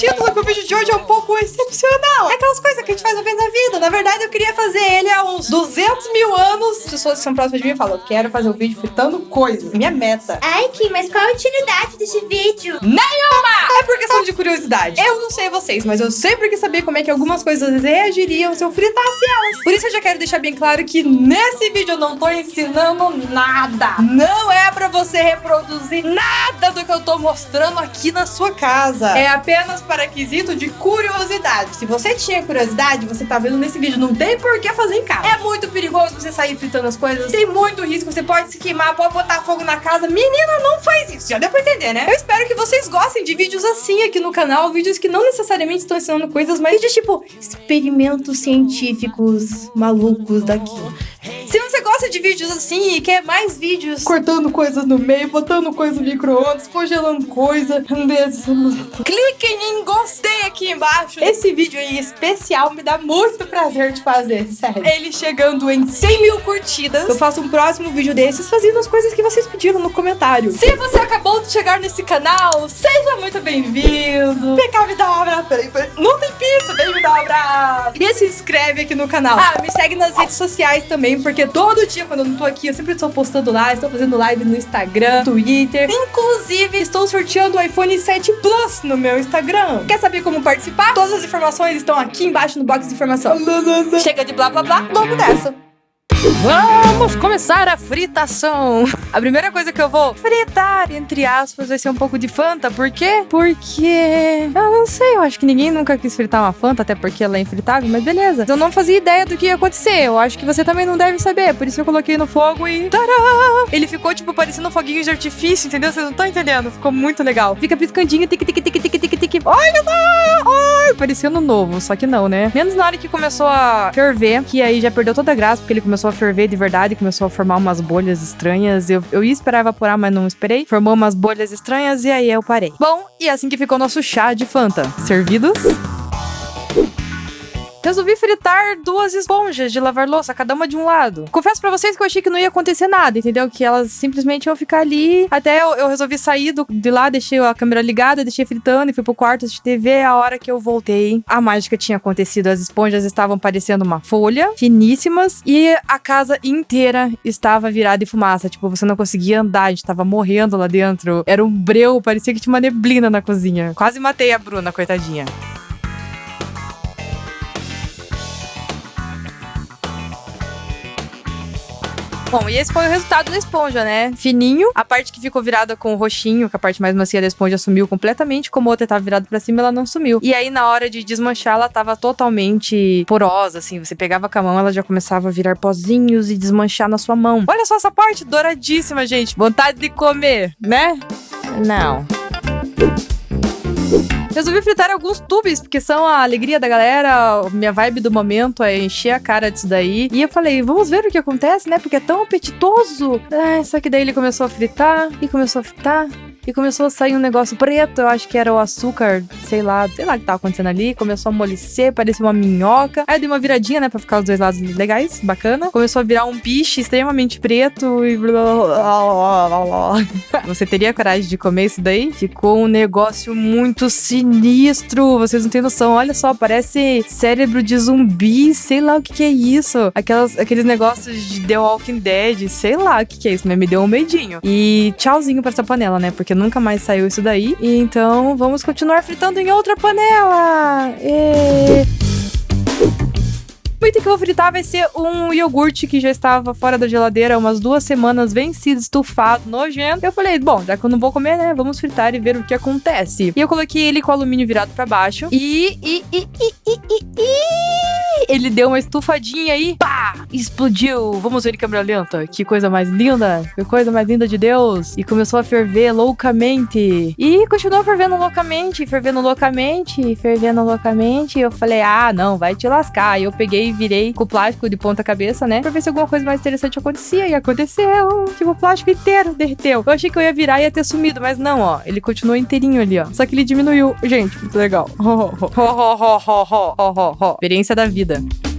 título que o vídeo de hoje é um pouco excepcional. É aquelas coisas que a gente faz uma vez na vida. Na verdade, eu queria fazer ele há uns 200 mil anos. As pessoas que são próximas de mim falam, eu quero fazer um vídeo fritando coisas. Minha meta. Ai, Kim, mas qual a utilidade desse vídeo? Nenhuma! É por questão de curiosidade. Eu não sei vocês, mas eu sempre quis saber como é que algumas coisas reagiriam se eu fritasse elas. Por isso eu já quero deixar bem claro que nesse vídeo eu não tô ensinando nada. Não é você reproduzir nada do que eu tô mostrando aqui na sua casa. É apenas para quesito de curiosidade. Se você tinha curiosidade, você tá vendo nesse vídeo, não tem por que fazer em casa. É muito perigoso você sair fritando as coisas. Tem muito risco, você pode se queimar, pode botar fogo na casa. Menina, não faz isso. Já deu pra entender, né? Eu espero que vocês gostem de vídeos assim aqui no canal, vídeos que não necessariamente estão ensinando coisas, mas vídeos tipo experimentos científicos malucos daqui. Se você gosta de vídeos assim e quer mais vídeos cortando coisas no meio, botando coisa no micro-ondas, congelando coisa, cliquem em gostei aqui embaixo. Esse vídeo em especial me dá muito prazer de fazer, sério. Ele chegando em 100 mil curtidas, eu faço um próximo vídeo desses fazendo as coisas que vocês pediram no comentário. Se você acabou de chegar nesse canal, seja muito bem-vindo. Vem cá me dar um abraço. Peraí, peraí. Não tem pizza, vem me dar um abraço. E se inscreve aqui no canal. Ah, me segue nas redes sociais também, porque todo dia quando eu não tô aqui, eu sempre estou postando lá, estou fazendo live no Instagram, Twitter. Inclusive, estou sorteando o iPhone 7 Plus no meu Instagram. Quer saber como participar? Todas as informações estão aqui embaixo no box de informação. Chega de blá blá blá, vamos nessa. Vamos começar a fritação. A primeira coisa que eu vou fritar, entre aspas, vai ser um pouco de Fanta. Por quê? Porque. Eu não sei, eu acho que ninguém nunca quis fritar uma Fanta, até porque ela é infritável, mas beleza. Eu não fazia ideia do que ia acontecer. Eu acho que você também não deve saber. Por isso eu coloquei no fogo e. Ele ficou, tipo, parecendo um foguinho de artifício, entendeu? Vocês não estão entendendo. Ficou muito legal. Fica piscandinho, tic, tic, tic, tic, tic, tic. Olha só! Ai, novo, só que não, né? Menos na hora que começou a ferver, que aí já perdeu toda a graça, porque ele começou a ferver de verdade, começou a formar umas bolhas estranhas. Eu, eu ia esperar evaporar, mas não esperei. Formou umas bolhas estranhas e aí eu parei. Bom, e assim que ficou nosso chá de Fanta. Servidos? Resolvi fritar duas esponjas de lavar louça, cada uma de um lado. Confesso para vocês que eu achei que não ia acontecer nada, entendeu? Que elas simplesmente iam ficar ali. Até eu, eu resolvi sair do, de lá, deixei a câmera ligada, deixei fritando e fui pro quarto de TV. A hora que eu voltei, a mágica tinha acontecido. As esponjas estavam parecendo uma folha, finíssimas, e a casa inteira estava virada em fumaça. Tipo, você não conseguia andar, a gente tava morrendo lá dentro. Era um breu, parecia que tinha uma neblina na cozinha. Quase matei a Bruna, coitadinha. Bom, e esse foi o resultado da esponja, né? Fininho, a parte que ficou virada com o roxinho, que a parte mais macia da esponja sumiu completamente, como a outra tava virada para cima, ela não sumiu. E aí na hora de desmanchar, ela tava totalmente porosa, assim, você pegava com a mão, ela já começava a virar pozinhos e desmanchar na sua mão. Olha só essa parte douradíssima, gente. Vontade de comer, né? Não. Resolvi fritar alguns tubes, porque são a alegria da galera, minha vibe do momento é encher a cara disso daí. E eu falei, vamos ver o que acontece, né? Porque é tão apetitoso. Ah, só que daí ele começou a fritar e começou a fritar e começou a sair um negócio preto, eu acho que era o açúcar, sei lá, sei lá o que tava acontecendo ali, começou a amolecer, parecia uma minhoca. Aí eu dei uma viradinha, né, pra ficar os dois lados legais, bacana. Começou a virar um piche extremamente preto e Você teria coragem de comer isso daí? Ficou um negócio muito sinistro, vocês não têm noção. Olha só, parece cérebro de zumbi, sei lá o que que é isso. Aquelas, aqueles negócios de The Walking Dead, sei lá o que que é isso, mas me deu um medinho. E tchauzinho pra essa panela, né, porque nunca mais saiu isso daí. E então vamos continuar fritando em outra panela. E... Item que eu vou fritar vai ser um iogurte que já estava fora da geladeira há umas duas semanas, vencido, estufado, nojento. Eu falei, bom, já que eu não vou comer, né, vamos fritar e ver o que acontece. E eu coloquei ele com o alumínio virado para baixo e, e, e, e, e, e, e ele deu uma estufadinha aí, pá, explodiu. Vamos ver em câmera lenta. Que coisa mais linda, que coisa mais linda de Deus. E começou a ferver loucamente. E continuou fervendo loucamente, fervendo loucamente, fervendo loucamente. E eu falei, ah, não, vai te lascar. E eu peguei e virei com o plástico de ponta cabeça, né? Pra ver se alguma coisa mais interessante acontecia. E aconteceu. Tipo, o plástico inteiro derreteu. Eu achei que eu ia virar e ia ter sumido, mas não, ó. Ele continuou inteirinho ali, ó. Só que ele diminuiu. Gente, muito legal. Experiência da vida vida.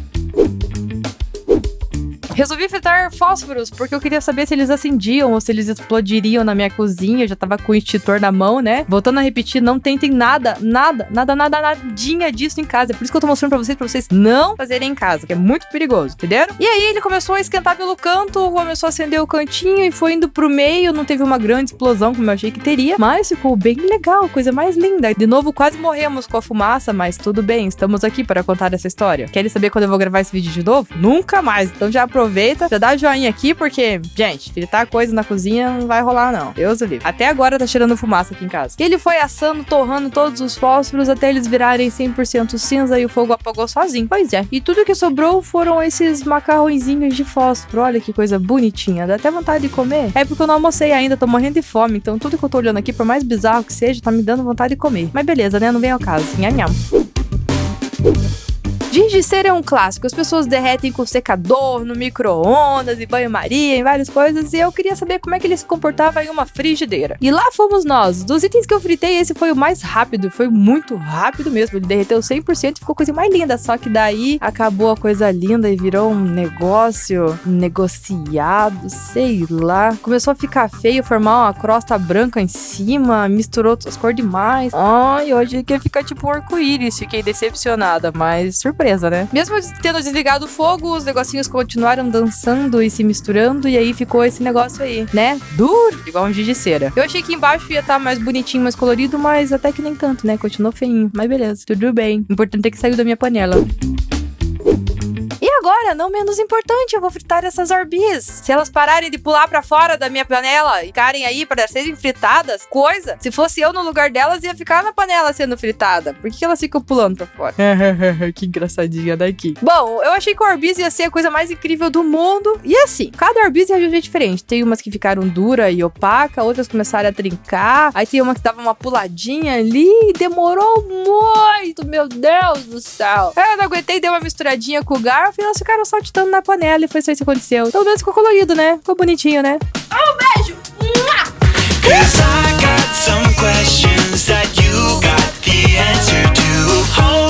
Resolvi fritar fósforos porque eu queria saber se eles acendiam ou se eles explodiriam na minha cozinha. Eu já tava com o extintor na mão, né? Voltando a repetir, não tentem nada, nada, nada, nada, nadinha disso em casa. É por isso que eu tô mostrando pra vocês, pra vocês não fazerem em casa, que é muito perigoso, entenderam? E aí ele começou a esquentar pelo canto, começou a acender o cantinho e foi indo pro meio. Não teve uma grande explosão como eu achei que teria, mas ficou bem legal, coisa mais linda. De novo, quase morremos com a fumaça, mas tudo bem, estamos aqui para contar essa história. Querem saber quando eu vou gravar esse vídeo de novo? Nunca mais. Então já aproveita, já dá joinha aqui, porque, gente, fritar coisa na cozinha não vai rolar, não. Deus o livre. Até agora tá cheirando fumaça aqui em casa. Ele foi assando, torrando todos os fósforos até eles virarem 100% cinza e o fogo apagou sozinho. Pois é. E tudo que sobrou foram esses macarrõezinhos de fósforo. Olha que coisa bonitinha. Dá até vontade de comer. É porque eu não almocei ainda, tô morrendo de fome. Então tudo que eu tô olhando aqui, por mais bizarro que seja, tá me dando vontade de comer. Mas beleza, né? Não vem ao caso. Nham, nham. Cera é um clássico. As pessoas derretem com secador, no micro-ondas, e banho-maria, em várias coisas. E eu queria saber como é que ele se comportava em uma frigideira. E lá fomos nós. Dos itens que eu fritei, esse foi o mais rápido. Foi muito rápido mesmo. Ele derreteu 100% e ficou coisa mais linda. Só que daí acabou a coisa linda e virou um negócio negociado, sei lá. Começou a ficar feio, formar uma crosta branca em cima, misturou outras cores demais. Ai, hoje que ficar tipo um arco-íris. Fiquei decepcionada, mas surpresa surpresa, né? Mesmo tendo desligado o fogo, os negocinhos continuaram dançando e se misturando, e aí ficou esse negócio aí, né? Duro, igual um giz de cera. Eu achei que embaixo ia estar tá mais bonitinho, mais colorido, mas até que nem tanto, né? Continuou feinho. Mas beleza, tudo bem. O importante é que saiu da minha panela agora, não menos importante, eu vou fritar essas orbis. Se elas pararem de pular para fora da minha panela e ficarem aí para serem fritadas, coisa, se fosse eu no lugar delas, ia ficar na panela sendo fritada. Por que elas ficam pulando pra fora? que engraçadinha daqui. Bom, eu achei que o orbis ia ser a coisa mais incrível do mundo. E assim, cada orbis é reagiu diferente. Tem umas que ficaram dura e opaca, outras começaram a trincar. Aí tem uma que dava uma puladinha ali e demorou muito, meu Deus do céu. Eu não aguentei, dei uma misturadinha com o garfo e elas ficaram saltitando na panela e foi só isso que aconteceu. Pelo menos ficou colorido, né? Ficou bonitinho, né? Um beijo! Cause I got some questions that you got the answer to.